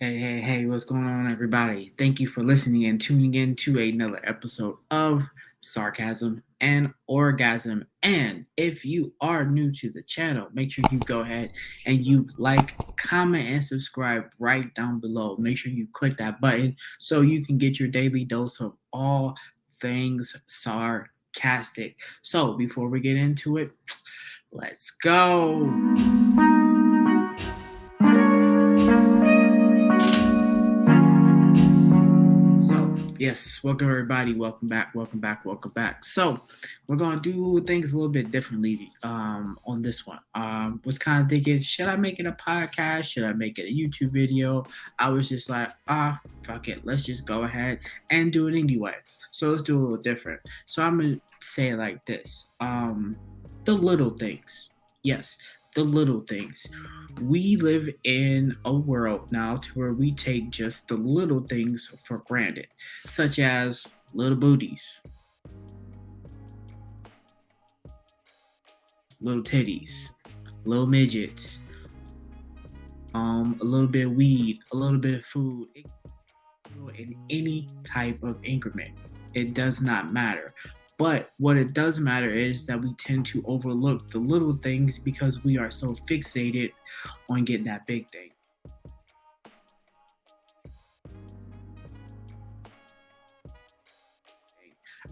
Hey, hey, hey, what's going on, everybody? Thank you for listening and tuning in to another episode of Sarcasm and Orgasm. And if you are new to the channel, make sure you go ahead and you like, comment, and subscribe right down below. Make sure you click that button so you can get your daily dose of all things sarcastic. So, before we get into it, let's go. Yes, welcome everybody. Welcome back. Welcome back. Welcome back. So we're gonna do things a little bit differently um, on this one. Um, was kind of thinking, should I make it a podcast? Should I make it a YouTube video? I was just like, ah, fuck it. Let's just go ahead and do it anyway. So let's do a little different. So I'm gonna say like this: um, the little things. Yes, the little things. We live in a world now to where we take just the little things for granted, such as little booties, little titties, little midgets, um, a little bit of weed, a little bit of food, in any type of increment. It does not matter. But what it does matter is that we tend to overlook the little things because we are so fixated on getting that big thing.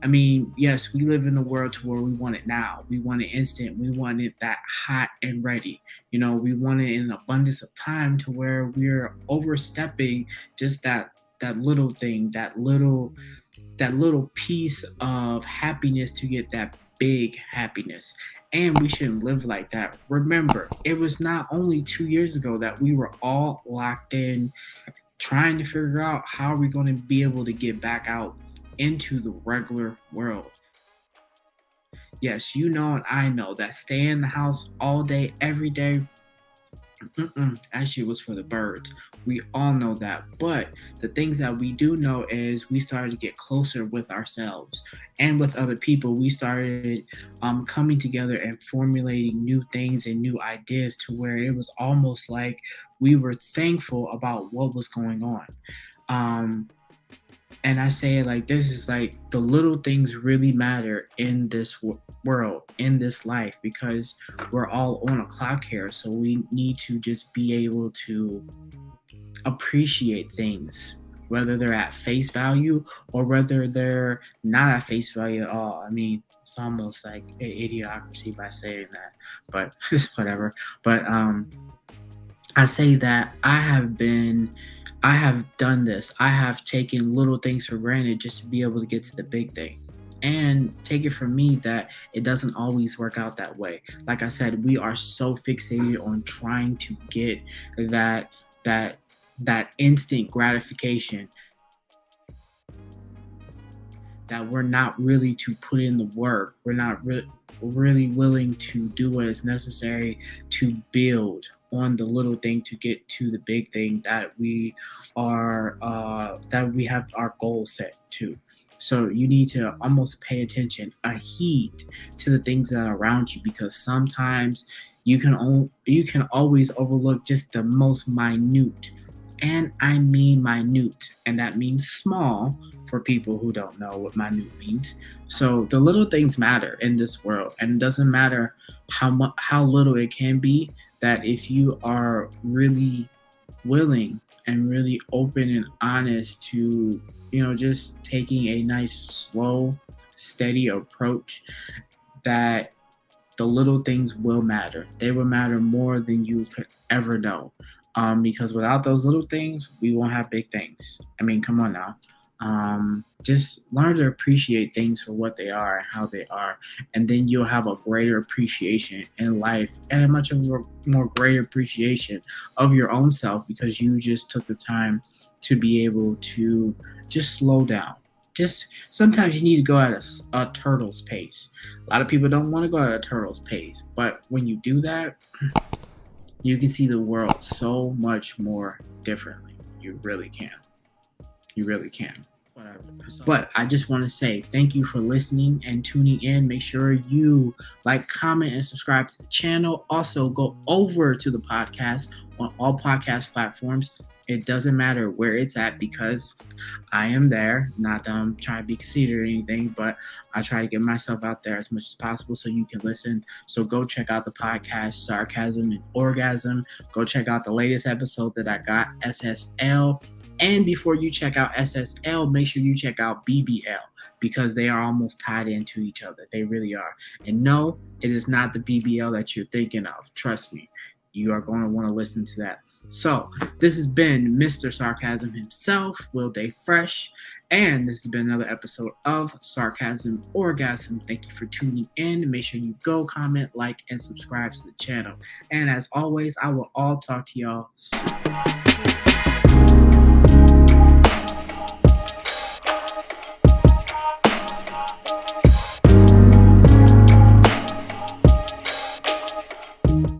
I mean, yes, we live in a world to where we want it now. We want it instant. We want it that hot and ready. You know, we want it in abundance of time to where we're overstepping just that that little thing, that little that little piece of happiness to get that big happiness. And we shouldn't live like that. Remember, it was not only two years ago that we were all locked in trying to figure out how we're we going to be able to get back out into the regular world. Yes, you know and I know that staying in the house all day, every day, Mm-mm, shit was for the birds. We all know that. But the things that we do know is we started to get closer with ourselves and with other people. We started um, coming together and formulating new things and new ideas to where it was almost like we were thankful about what was going on. Um, and I say like this is like the little things really matter in this w- world, in this life, because we're all on a clock here. So we need to just be able to appreciate things, whether they're at face value or whether they're not at face value at all. I mean, it's almost like an idiocracy by saying that, but whatever. But um, I say that I have been I have done this. I have taken little things for granted just to be able to get to the big thing. And take it from me that it doesn't always work out that way. Like I said, we are so fixated on trying to get that that that instant gratification that we're not really to put in the work. We're not re- really willing to do what is necessary to build on the little thing to get to the big thing that we are uh, that we have our goal set to. So you need to almost pay attention, a heed to the things that are around you because sometimes you can o- you can always overlook just the most minute and I mean minute, and that means small for people who don't know what minute means. So the little things matter in this world, and it doesn't matter how much how little it can be that if you are really willing and really open and honest to, you know, just taking a nice, slow, steady approach, that the little things will matter. They will matter more than you could ever know. Um, because without those little things, we won't have big things. I mean, come on now um, just learn to appreciate things for what they are and how they are. And then you'll have a greater appreciation in life and a much a more greater appreciation of your own self because you just took the time to be able to just slow down. Just sometimes you need to go at a, a turtle's pace. A lot of people don't want to go at a turtle's pace but when you do that you can see the world so much more differently. You really can. You really can But I just want to say thank you for listening and tuning in. Make sure you like, comment, and subscribe to the channel. Also, go over to the podcast on all podcast platforms. It doesn't matter where it's at because I am there. Not that I'm trying to be conceited or anything, but I try to get myself out there as much as possible so you can listen. So go check out the podcast, Sarcasm and Orgasm. Go check out the latest episode that I got, SSL and before you check out SSL, make sure you check out BBL because they are almost tied into each other. They really are. And no, it is not the BBL that you're thinking of. Trust me, you are going to want to listen to that. So, this has been Mr. Sarcasm himself, Will Day Fresh, and this has been another episode of Sarcasm Orgasm. Thank you for tuning in. Make sure you go comment, like, and subscribe to the channel. And as always, I will all talk to y'all soon.